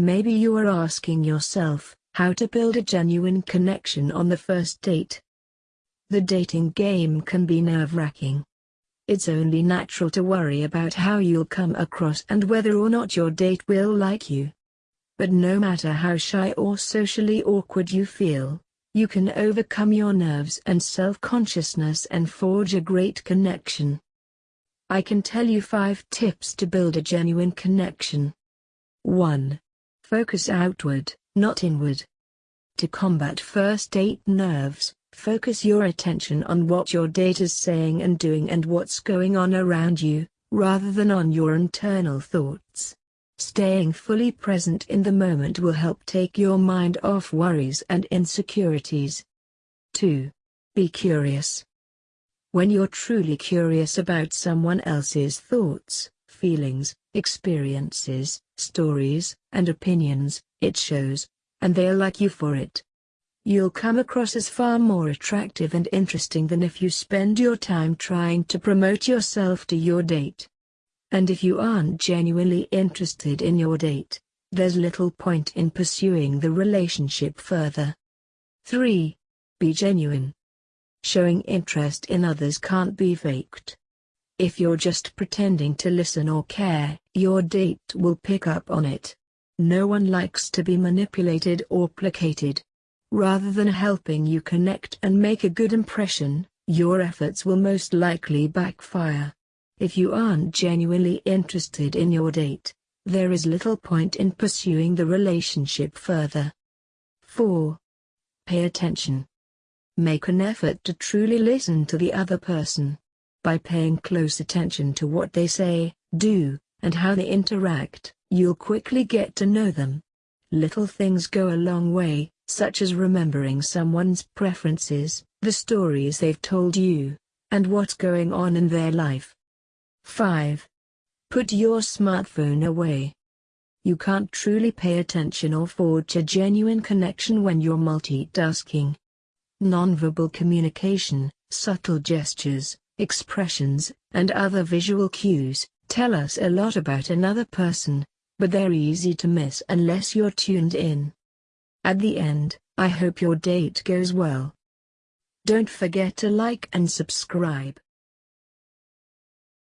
Maybe you are asking yourself, how to build a genuine connection on the first date. The dating game can be nerve-wracking. It's only natural to worry about how you'll come across and whether or not your date will like you. But no matter how shy or socially awkward you feel, you can overcome your nerves and self-consciousness and forge a great connection. I can tell you 5 tips to build a genuine connection. 1. Focus outward, not inward. To combat first date nerves, focus your attention on what your date is saying and doing and what's going on around you, rather than on your internal thoughts. Staying fully present in the moment will help take your mind off worries and insecurities. 2. Be curious. When you're truly curious about someone else's thoughts, feelings, experiences, stories, and opinions, it shows, and they'll like you for it. You'll come across as far more attractive and interesting than if you spend your time trying to promote yourself to your date. And if you aren't genuinely interested in your date, there's little point in pursuing the relationship further. 3. Be genuine. Showing interest in others can't be faked. If you're just pretending to listen or care, your date will pick up on it. No one likes to be manipulated or placated. Rather than helping you connect and make a good impression, your efforts will most likely backfire. If you aren't genuinely interested in your date, there is little point in pursuing the relationship further. 4. Pay attention. Make an effort to truly listen to the other person. By paying close attention to what they say, do, and how they interact, you'll quickly get to know them. Little things go a long way, such as remembering someone's preferences, the stories they've told you, and what's going on in their life. 5. Put your smartphone away. You can't truly pay attention or forge a genuine connection when you're multitasking. Nonverbal communication, subtle gestures, expressions, and other visual cues, tell us a lot about another person, but they're easy to miss unless you're tuned in. At the end, I hope your date goes well. Don't forget to like and subscribe.